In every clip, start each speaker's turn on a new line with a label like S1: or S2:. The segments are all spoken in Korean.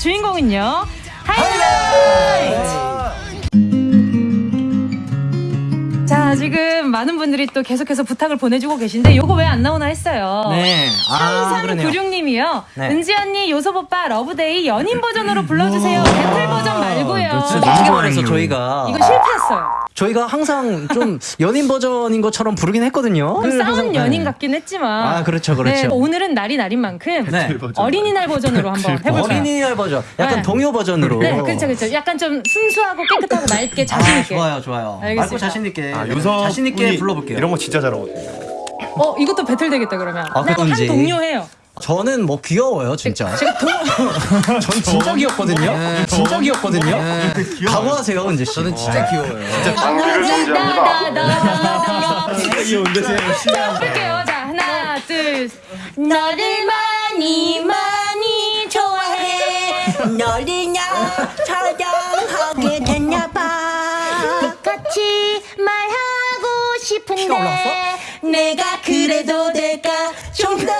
S1: 주인공은요. 하이라이트! 자, 지금 많은 분들이 또 계속해서 부탁을 보내주고 계신데 요거 왜 안 나오나 했어요.
S2: 네. 아, 그러네요.
S1: 3396님이요.
S2: 네.
S1: 은지 언니, 요섭 오빠, 러브데이 연인 버전으로 불러주세요. 배틀 버전 말고 요.
S2: 솔직히 말해서 저희가
S1: 이거 실패했어요.
S2: 저희가 항상 좀 연인 버전인 것처럼 부르긴 했거든요.
S1: 좀 싸운
S2: 네.
S1: 연인 같긴 했지만.
S2: 아, 그렇죠, 그렇죠.
S1: 네, 오늘은 날이 날인 만큼
S2: 네.
S1: 어린이날 버전으로 한번 해볼까요?
S2: 어린이날 버전. 약간
S1: 네.
S2: 동요 버전으로.
S1: 네, 그렇죠, 그렇죠. 약간 좀 순수하고 깨끗하고 맑게 자신
S2: 아,
S1: 있게.
S2: 좋아요, 좋아요.
S1: 알겠습니다.
S2: 맑고 자신 있게.
S3: 아, 요섭
S2: 자신 있게 불러볼게요.
S3: 이런 거 진짜 잘하거든요.
S1: 어, 이것도 배틀 되겠다 그러면.
S2: 아,
S1: 나
S2: 그건지.
S1: 한 동료 해요.
S2: 저는 뭐 귀여워요, 진짜.
S1: 제가 동
S2: 전 진짜 귀엽거든요. 진짜 귀엽거든요. 각오하세요, 은지 씨. 저는 진짜 귀여워요.
S1: 나나나나나
S3: 귀여운데 제
S1: 자, 볼게요. 자, 하나, 둘. 셋. 너를 많이 많이 좋아해.
S4: 너를냐 촬영하게 됐나봐
S1: 똑같이 말하고 싶은데?
S4: 내가 그래도 될까 좀더 기다려볼까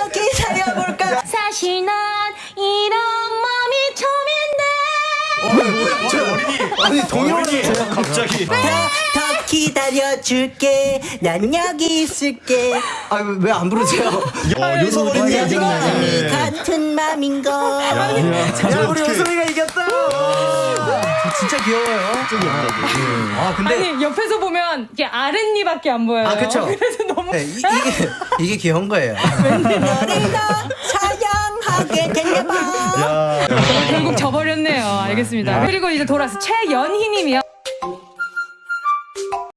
S1: 사실 난 이런 마음이 처음인데
S2: 아니, 동요를
S3: 갑자기
S4: 더, 더 기다려줄게 난 여기 있을게
S2: 아, 왜 안 부르세요?
S3: 어, 요섭 어린이 이겼네.
S4: 같은 맘인걸
S2: 야, 우리 요소이가 이겼다. 진짜 귀여워요. 아, 근데
S1: 아니 옆에서 보면 이게 아랫니밖에 안 보여요.
S2: 아, 그쵸.
S1: 그래서 너무
S2: 네, 이, 이게 이게 귀여운 거예요.
S1: 결국 져버렸네요. 알겠습니다. 그리고 이제 돌아서 최연희님이요.